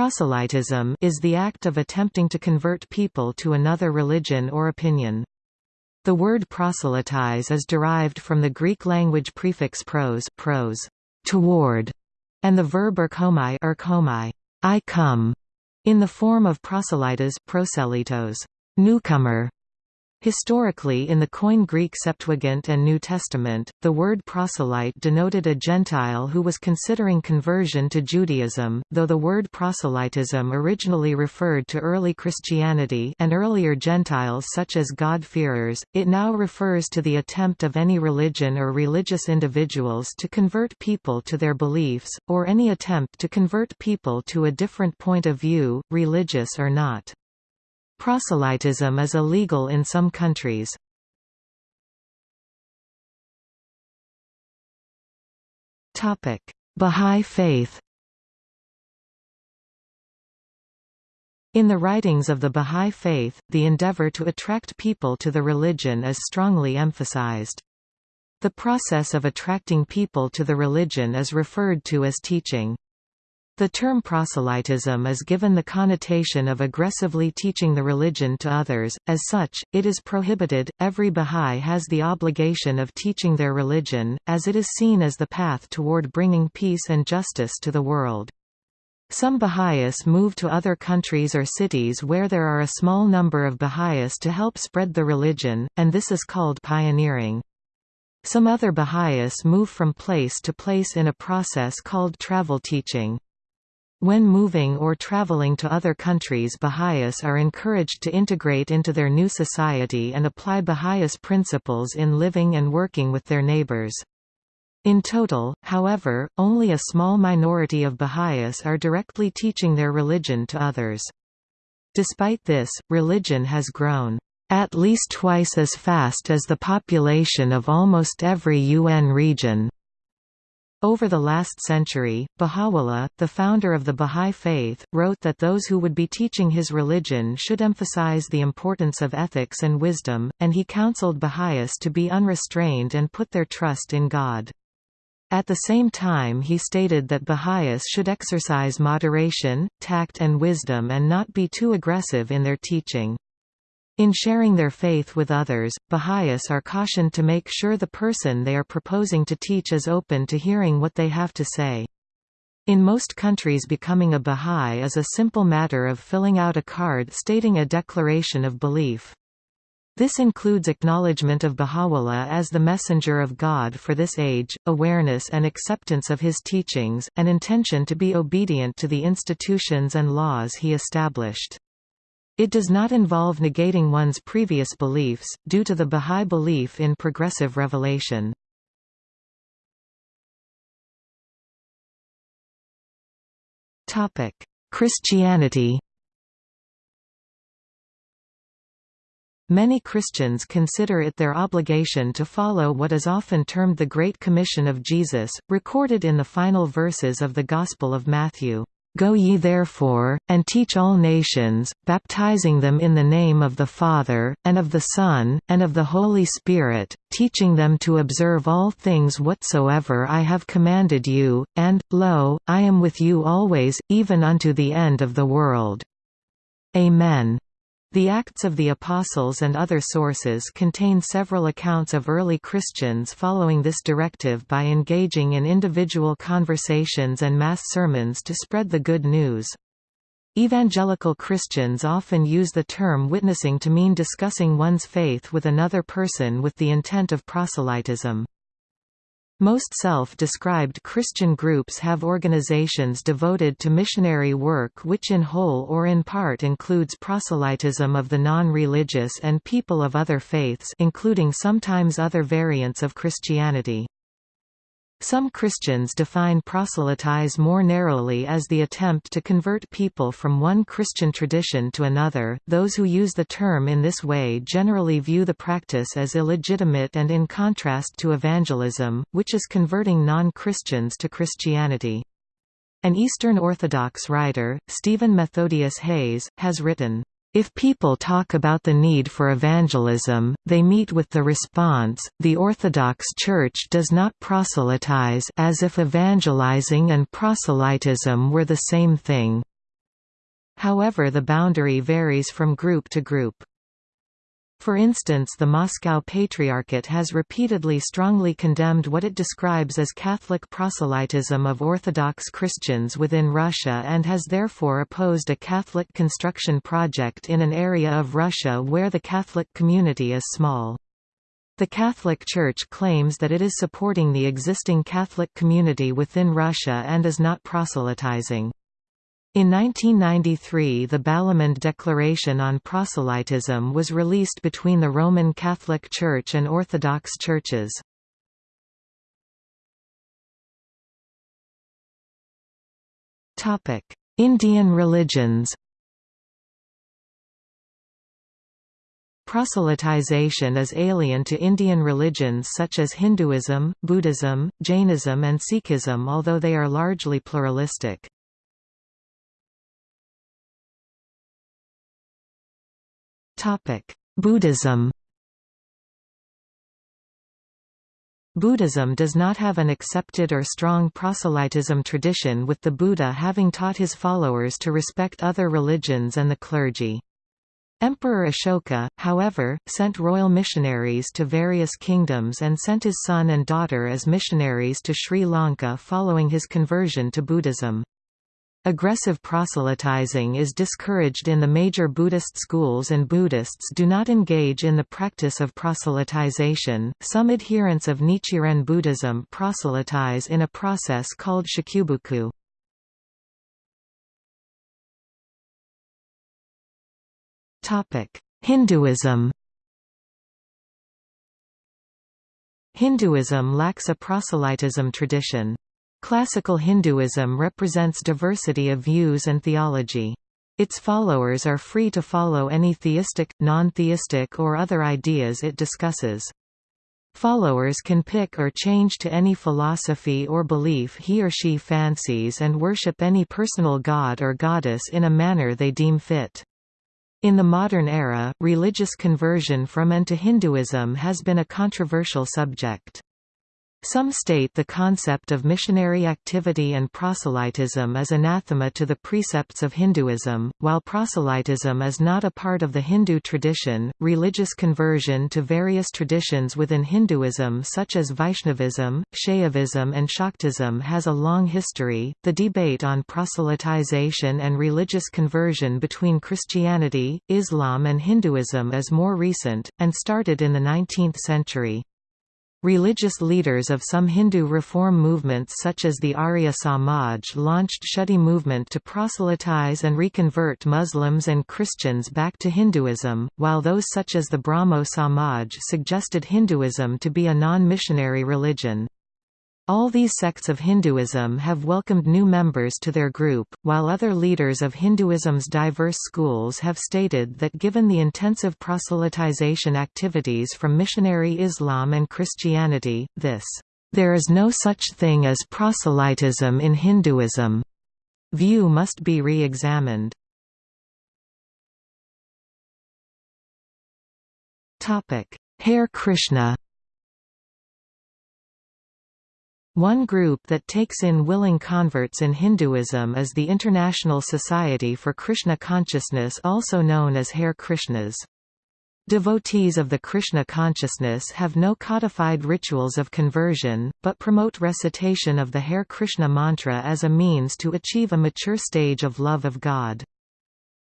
Proselytism is the act of attempting to convert people to another religion or opinion. The word proselytize is derived from the Greek language prefix pros, pros toward, and the verb erkomai, erkomai I come, in the form of proselytos, proselytos newcomer, Historically in the Koine Greek Septuagint and New Testament, the word proselyte denoted a Gentile who was considering conversion to Judaism, though the word proselytism originally referred to early Christianity and earlier Gentiles such as God-fearers, it now refers to the attempt of any religion or religious individuals to convert people to their beliefs, or any attempt to convert people to a different point of view, religious or not. Proselytism is illegal in some countries. Bahá'í Faith In the writings of the Bahá'í Faith, the endeavor to attract people to the religion is strongly emphasized. The process of attracting people to the religion is referred to as teaching. The term proselytism is given the connotation of aggressively teaching the religion to others, as such, it is prohibited. Every Bahá'í has the obligation of teaching their religion, as it is seen as the path toward bringing peace and justice to the world. Some Baha'is move to other countries or cities where there are a small number of Baha'is to help spread the religion, and this is called pioneering. Some other Baha'is move from place to place in a process called travel teaching. When moving or traveling to other countries Baha'is are encouraged to integrate into their new society and apply Baha'is principles in living and working with their neighbors. In total, however, only a small minority of Baha'is are directly teaching their religion to others. Despite this, religion has grown at least twice as fast as the population of almost every UN region. Over the last century, Baha'u'llah, the founder of the Bahá'í Faith, wrote that those who would be teaching his religion should emphasize the importance of ethics and wisdom, and he counseled Baha'is to be unrestrained and put their trust in God. At the same time he stated that Baha'is should exercise moderation, tact and wisdom and not be too aggressive in their teaching. In sharing their faith with others, Baha'is are cautioned to make sure the person they are proposing to teach is open to hearing what they have to say. In most countries becoming a Baha'i is a simple matter of filling out a card stating a declaration of belief. This includes acknowledgement of Baha'u'llah as the messenger of God for this age, awareness and acceptance of his teachings, and intention to be obedient to the institutions and laws he established. It does not involve negating one's previous beliefs, due to the Bahá'í belief in progressive revelation. Christianity Many Christians consider it their obligation to follow what is often termed the Great Commission of Jesus, recorded in the final verses of the Gospel of Matthew. Go ye therefore, and teach all nations, baptizing them in the name of the Father, and of the Son, and of the Holy Spirit, teaching them to observe all things whatsoever I have commanded you, and, lo, I am with you always, even unto the end of the world. Amen. The Acts of the Apostles and other sources contain several accounts of early Christians following this directive by engaging in individual conversations and mass sermons to spread the good news. Evangelical Christians often use the term witnessing to mean discussing one's faith with another person with the intent of proselytism. Most self-described Christian groups have organizations devoted to missionary work which in whole or in part includes proselytism of the non-religious and people of other faiths including sometimes other variants of Christianity. Some Christians define proselytize more narrowly as the attempt to convert people from one Christian tradition to another. Those who use the term in this way generally view the practice as illegitimate and in contrast to evangelism, which is converting non-Christians to Christianity. An Eastern Orthodox writer, Stephen Methodius Hayes, has written, if people talk about the need for evangelism, they meet with the response, the Orthodox Church does not proselytize as if evangelizing and proselytism were the same thing. However the boundary varies from group to group. For instance the Moscow Patriarchate has repeatedly strongly condemned what it describes as Catholic proselytism of Orthodox Christians within Russia and has therefore opposed a Catholic construction project in an area of Russia where the Catholic community is small. The Catholic Church claims that it is supporting the existing Catholic community within Russia and is not proselytizing. In 1993 the Balamand Declaration on Proselytism was released between the Roman Catholic Church and Orthodox churches. Indian religions Proselytization is alien to Indian religions such as Hinduism, Buddhism, Jainism and Sikhism although they are largely pluralistic. Buddhism Buddhism does not have an accepted or strong proselytism tradition with the Buddha having taught his followers to respect other religions and the clergy. Emperor Ashoka, however, sent royal missionaries to various kingdoms and sent his son and daughter as missionaries to Sri Lanka following his conversion to Buddhism. Aggressive proselytizing is discouraged in the major Buddhist schools and Buddhists do not engage in the practice of proselytization. Some adherents of Nichiren Buddhism proselytize in a process called shakubuku. Topic: Hinduism. Hinduism lacks a proselytism tradition. Classical Hinduism represents diversity of views and theology. Its followers are free to follow any theistic, non-theistic or other ideas it discusses. Followers can pick or change to any philosophy or belief he or she fancies and worship any personal god or goddess in a manner they deem fit. In the modern era, religious conversion from and to Hinduism has been a controversial subject. Some state the concept of missionary activity and proselytism is anathema to the precepts of Hinduism, while proselytism is not a part of the Hindu tradition. Religious conversion to various traditions within Hinduism, such as Vaishnavism, Shaivism, and Shaktism, has a long history. The debate on proselytization and religious conversion between Christianity, Islam, and Hinduism is more recent, and started in the 19th century. Religious leaders of some Hindu reform movements such as the Arya Samaj launched Shuddhi movement to proselytize and reconvert Muslims and Christians back to Hinduism, while those such as the Brahmo Samaj suggested Hinduism to be a non-missionary religion. All these sects of Hinduism have welcomed new members to their group, while other leaders of Hinduism's diverse schools have stated that given the intensive proselytization activities from missionary Islam and Christianity, this, "...there is no such thing as proselytism in Hinduism," view must be re-examined. Hare Krishna One group that takes in willing converts in Hinduism is the International Society for Krishna Consciousness also known as Hare Krishnas. Devotees of the Krishna consciousness have no codified rituals of conversion, but promote recitation of the Hare Krishna mantra as a means to achieve a mature stage of love of God.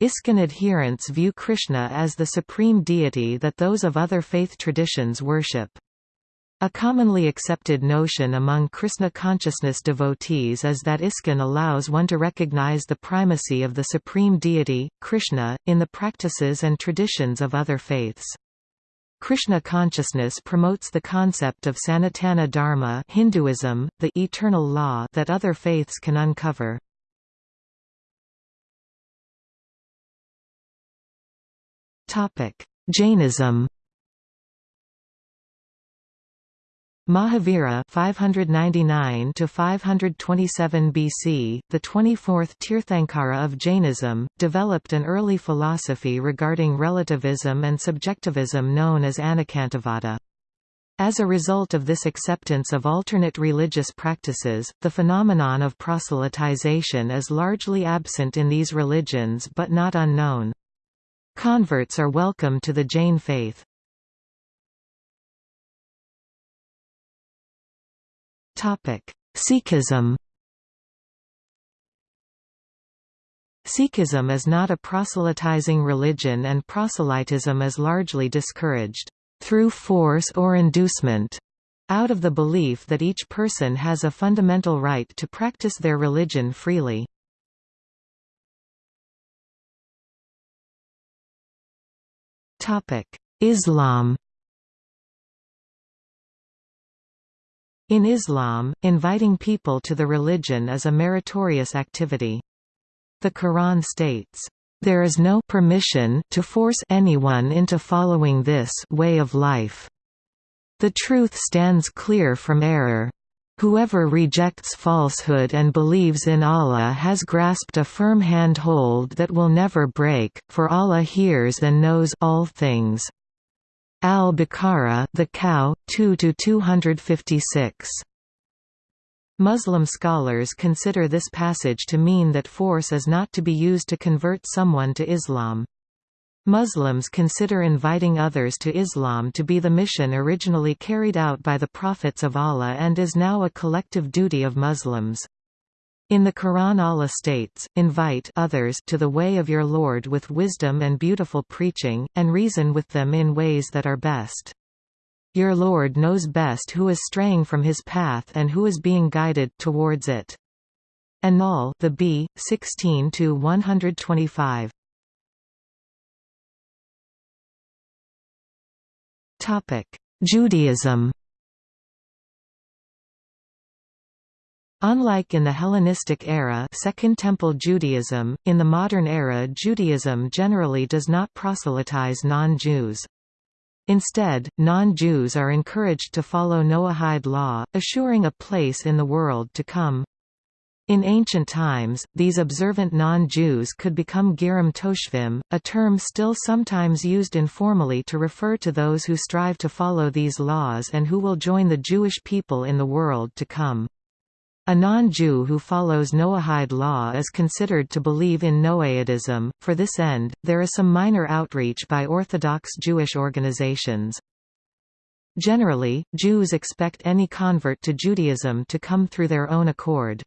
ISKCON adherents view Krishna as the supreme deity that those of other faith traditions worship. A commonly accepted notion among Krishna consciousness devotees is that ISKCON allows one to recognize the primacy of the supreme deity, Krishna, in the practices and traditions of other faiths. Krishna consciousness promotes the concept of Sanatana Dharma Hinduism, the eternal law that other faiths can uncover. Jainism Mahavira 599 to 527 BC, the 24th Tirthankara of Jainism, developed an early philosophy regarding relativism and subjectivism known as Anekantavada. As a result of this acceptance of alternate religious practices, the phenomenon of proselytization is largely absent in these religions but not unknown. Converts are welcome to the Jain faith. Sikhism Sikhism is not a proselytizing religion and proselytism is largely discouraged through force or inducement, out of the belief that each person has a fundamental right to practice their religion freely. Islam In Islam, inviting people to the religion is a meritorious activity. The Quran states, there is no permission to force anyone into following this way of life. The truth stands clear from error. Whoever rejects falsehood and believes in Allah has grasped a firm handhold that will never break, for Allah hears and knows all things. Al-Baqarah, the cow, 2 to 256. Muslim scholars consider this passage to mean that force is not to be used to convert someone to Islam. Muslims consider inviting others to Islam to be the mission originally carried out by the prophets of Allah and is now a collective duty of Muslims. In the Quran Allah states, invite others to the way of your Lord with wisdom and beautiful preaching, and reason with them in ways that are best. Your Lord knows best who is straying from his path and who is being guided towards it. An-Nahl, the Bee, 16 to 125. Topic: Judaism. Unlike in the Hellenistic era Second Temple Judaism, in the modern era Judaism generally does not proselytize non-Jews. Instead, non-Jews are encouraged to follow Noahide law, assuring a place in the world to come. In ancient times, these observant non-Jews could become Gerim Toshavim, a term still sometimes used informally to refer to those who strive to follow these laws and who will join the Jewish people in the world to come. A non-Jew who follows Noahide law is considered to believe in Noahidism. For this end, there is some minor outreach by Orthodox Jewish organizations. Generally, Jews expect any convert to Judaism to come through their own accord.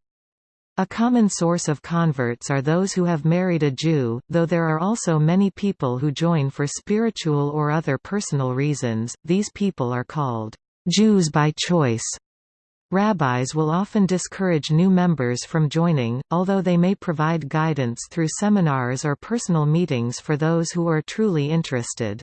A common source of converts are those who have married a Jew, though there are also many people who join for spiritual or other personal reasons. These people are called Jews by choice. Rabbis will often discourage new members from joining, although they may provide guidance through seminars or personal meetings for those who are truly interested.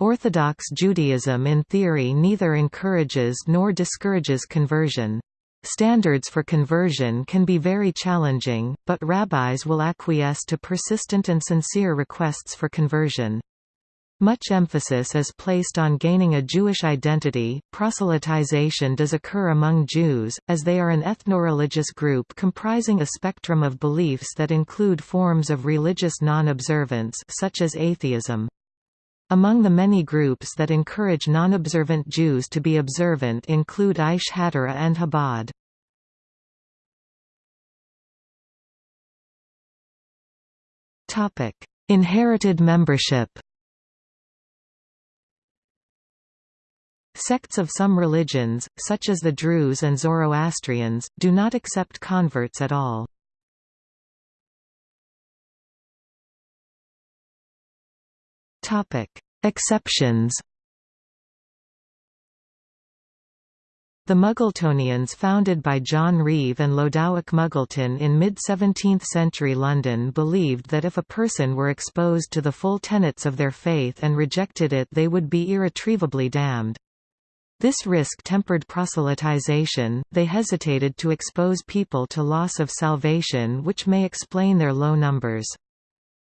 Orthodox Judaism in theory neither encourages nor discourages conversion. Standards for conversion can be very challenging, but rabbis will acquiesce to persistent and sincere requests for conversion. Much emphasis is placed on gaining a Jewish identity. Proselytization does occur among Jews, as they are an ethno-religious group comprising a spectrum of beliefs that include forms of religious non-observance such as atheism. Among the many groups that encourage non-observant Jews to be observant include Aish HaTorah and Chabad. Inherited membership Sects of some religions, such as the Druze and Zoroastrians, do not accept converts at all. Exceptions The Muggletonians founded by John Reeve and Lodowick Muggleton in mid-17th century London believed that if a person were exposed to the full tenets of their faith and rejected it they would be irretrievably damned. This risk tempered proselytization, they hesitated to expose people to loss of salvation which may explain their low numbers.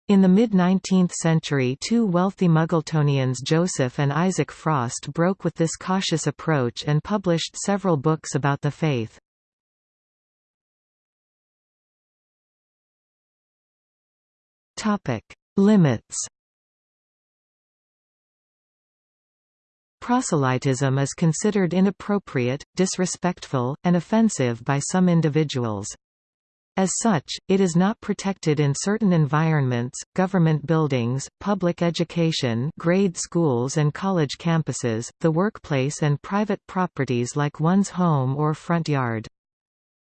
In the mid-19th century two wealthy Muggletonians Joseph and Isaac Frost broke with this cautious approach and published several books about the faith. Limits Proselytism is considered inappropriate, disrespectful, and offensive by some individuals. As such, it is not protected in certain environments, government buildings, public education grade schools and college campuses, the workplace and private properties like one's home or front yard.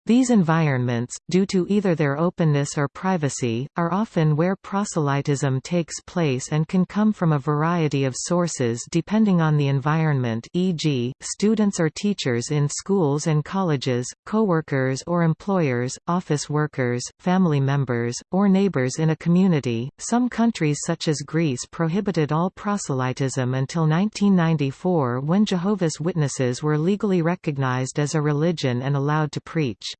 These environments, due to either their openness or privacy, are often where proselytism takes place and can come from a variety of sources depending on the environment e.g., students or teachers in schools and colleges, co-workers or employers, office workers, family members, or neighbors in a community. Some countries such as Greece prohibited all proselytism until 1994 when Jehovah's Witnesses were legally recognized as a religion and allowed to preach.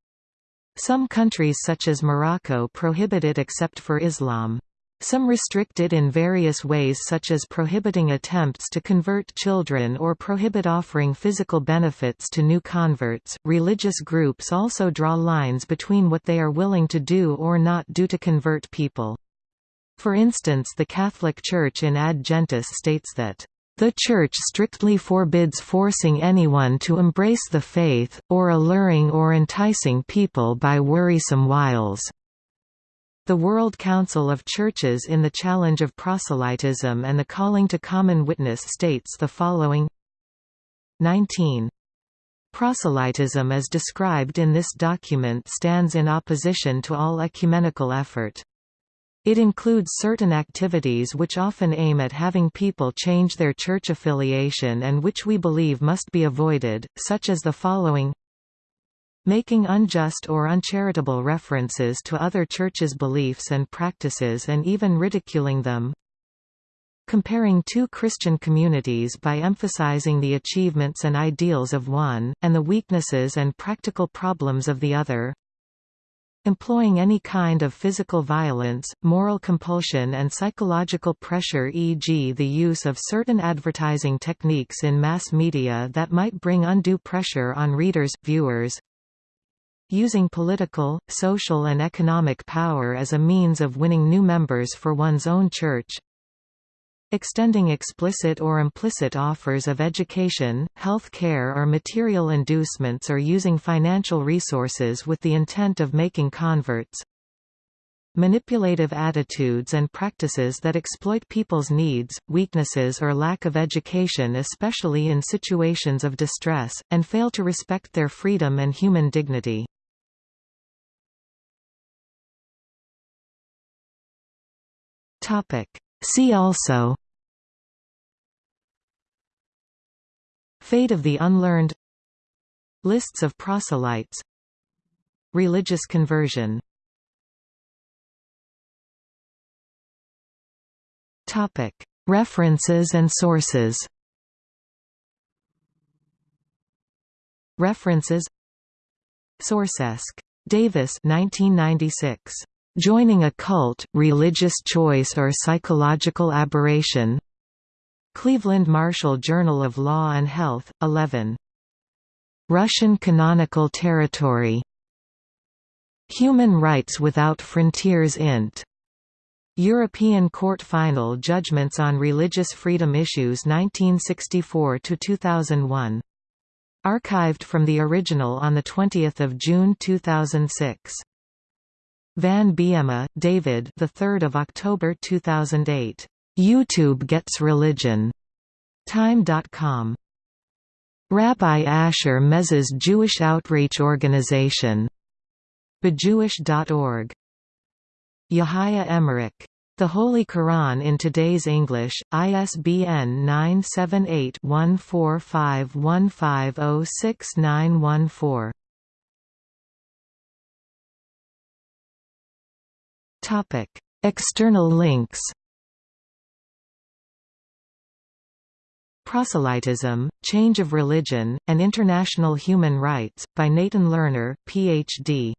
Some countries such as Morocco prohibit it except for Islam. Some restrict it in various ways such as prohibiting attempts to convert children or prohibit offering physical benefits to new converts. Religious groups also draw lines between what they are willing to do or not do to convert people. For instance the Catholic Church in Ad states that the Church strictly forbids forcing anyone to embrace the faith, or alluring or enticing people by worrisome wiles. The World Council of Churches in the Challenge of Proselytism and the Calling to Common Witness states the following 19. Proselytism as described in this document stands in opposition to all ecumenical effort. It includes certain activities which often aim at having people change their church affiliation and which we believe must be avoided, such as the following. Making unjust or uncharitable references to other churches' beliefs and practices and even ridiculing them. Comparing two Christian communities by emphasizing the achievements and ideals of one, and the weaknesses and practical problems of the other Employing any kind of physical violence, moral compulsion and psychological pressure e.g. the use of certain advertising techniques in mass media that might bring undue pressure on readers, viewers, using political, social and economic power as a means of winning new members for one's own church, extending explicit or implicit offers of education, health care or material inducements or using financial resources with the intent of making converts, manipulative attitudes and practices that exploit people's needs, weaknesses or lack of education especially in situations of distress, and fail to respect their freedom and human dignity. See also Fate of the unlearned. Lists of proselytes. Religious conversion. References and sources. References. Sourcesk. Davis 1996. Joining a cult, religious choice or psychological aberration Cleveland Marshall Journal of Law and Health, 11. Russian Canonical Territory Human Rights Without Frontiers Int. European Court Final Judgments on Religious Freedom Issues 1964–2001. Archived from the original on 20 June 2006. Van Biema, David the 3rd of October 2008. YouTube Gets Religion. Time.com. Rabbi Asher Meza's Jewish Outreach Organization. BeJewish.org. Yahya Emerick. The Holy Quran in Today's English, ISBN 978-1451506914. External links Proselytism, Change of Religion, and International Human Rights, by Nathan Lerner, Ph.D.